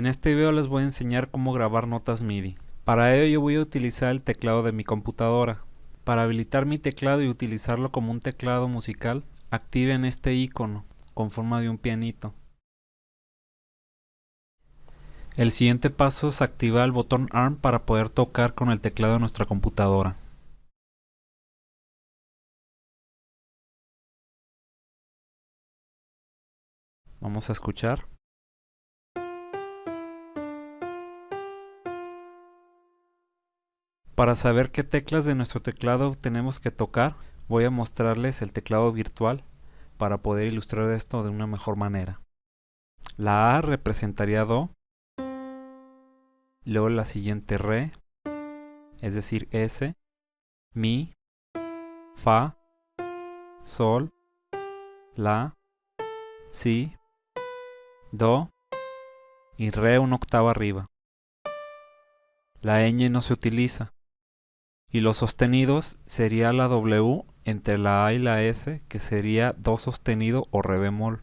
En este video les voy a enseñar cómo grabar notas MIDI. Para ello yo voy a utilizar el teclado de mi computadora. Para habilitar mi teclado y utilizarlo como un teclado musical, activen este icono con forma de un pianito. El siguiente paso es activar el botón ARM para poder tocar con el teclado de nuestra computadora. Vamos a escuchar. Para saber qué teclas de nuestro teclado tenemos que tocar, voy a mostrarles el teclado virtual para poder ilustrar esto de una mejor manera. La A representaría Do, luego la siguiente Re, es decir S, Mi, Fa, Sol, La, Si, Do y Re una octava arriba. La ñ no se utiliza, y los sostenidos sería la W entre la A y la S, que sería Do sostenido o Re bemol.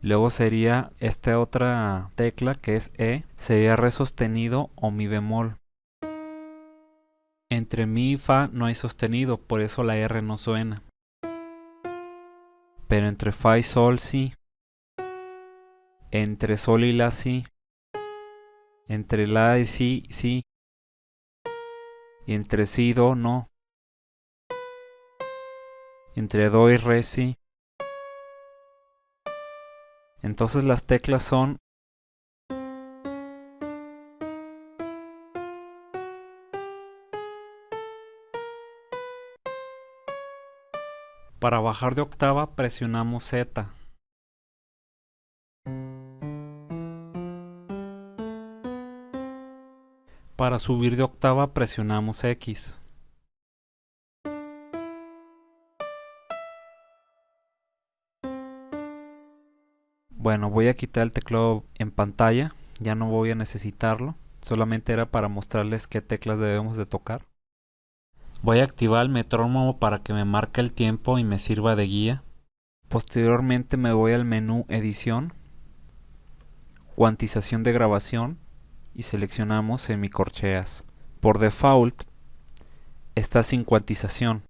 Luego sería esta otra tecla que es E, sería Re sostenido o Mi bemol. Entre Mi y Fa no hay sostenido, por eso la R no suena. Pero entre Fa y Sol sí. Entre Sol y La sí. Entre La y Si sí entre si do no. Entre do y re sí. Entonces las teclas son Para bajar de octava presionamos Z. Para subir de octava presionamos X. Bueno, voy a quitar el teclado en pantalla, ya no voy a necesitarlo, solamente era para mostrarles qué teclas debemos de tocar. Voy a activar el metrónomo para que me marque el tiempo y me sirva de guía. Posteriormente me voy al menú edición, cuantización de grabación y seleccionamos semicorcheas. Por default está sin cuantización.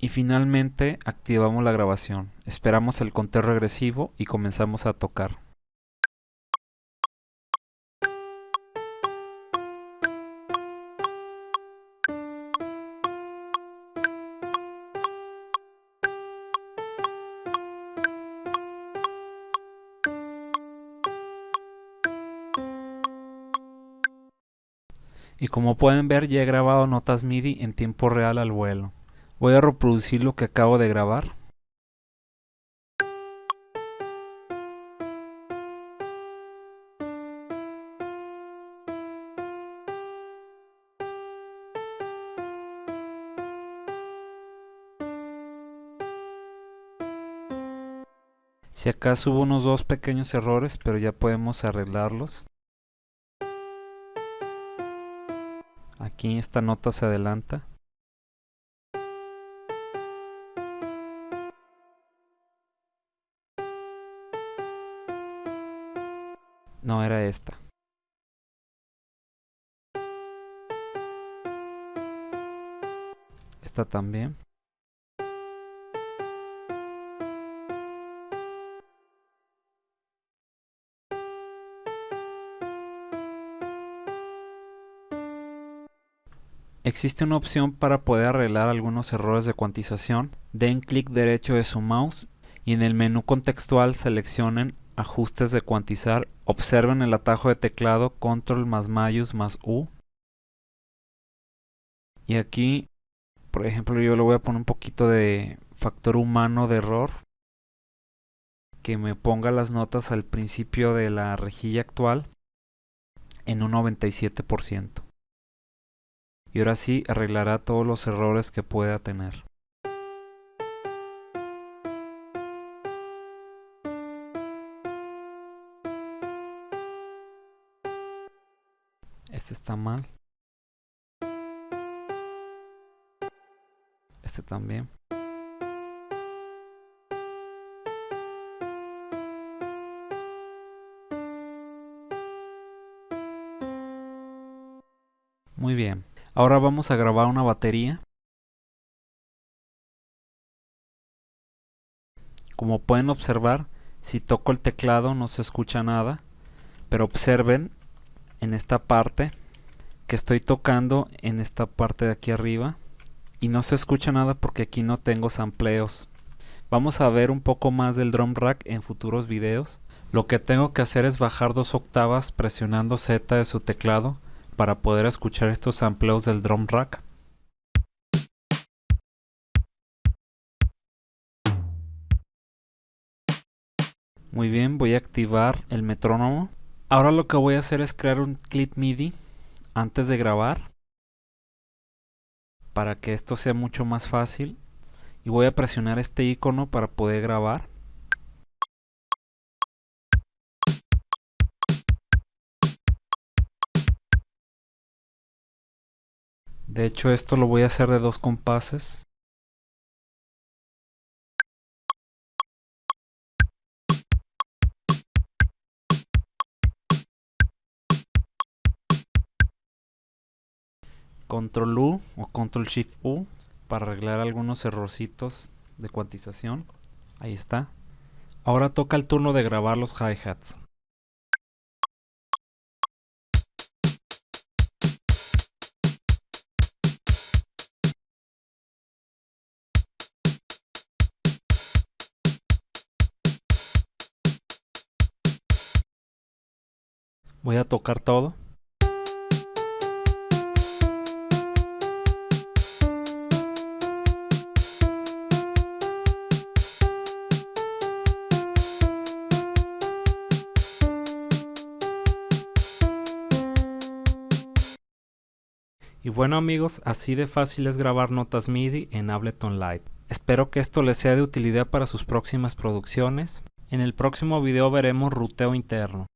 Y finalmente activamos la grabación. Esperamos el conteo regresivo y comenzamos a tocar. Y como pueden ver ya he grabado notas MIDI en tiempo real al vuelo. Voy a reproducir lo que acabo de grabar. Si acaso hubo unos dos pequeños errores, pero ya podemos arreglarlos. Aquí esta nota se adelanta. No era esta. Esta también. Existe una opción para poder arreglar algunos errores de cuantización. Den clic derecho de su mouse y en el menú contextual seleccionen ajustes de cuantizar. Observen el atajo de teclado control más mayus más U. Y aquí, por ejemplo, yo le voy a poner un poquito de factor humano de error. Que me ponga las notas al principio de la rejilla actual en un 97% y ahora sí arreglará todos los errores que pueda tener. Este está mal. Este también. Muy bien. Ahora vamos a grabar una batería. Como pueden observar, si toco el teclado no se escucha nada, pero observen en esta parte que estoy tocando en esta parte de aquí arriba y no se escucha nada porque aquí no tengo sampleos. Vamos a ver un poco más del drum rack en futuros videos. Lo que tengo que hacer es bajar dos octavas presionando Z de su teclado para poder escuchar estos sampleos del drum rack. Muy bien, voy a activar el metrónomo. Ahora lo que voy a hacer es crear un clip MIDI antes de grabar para que esto sea mucho más fácil y voy a presionar este icono para poder grabar de hecho esto lo voy a hacer de dos compases Control U o Control Shift U para arreglar algunos errorcitos de cuantización. Ahí está. Ahora toca el turno de grabar los hi-hats. Voy a tocar todo. Y bueno amigos, así de fácil es grabar notas MIDI en Ableton Live. Espero que esto les sea de utilidad para sus próximas producciones. En el próximo video veremos ruteo interno.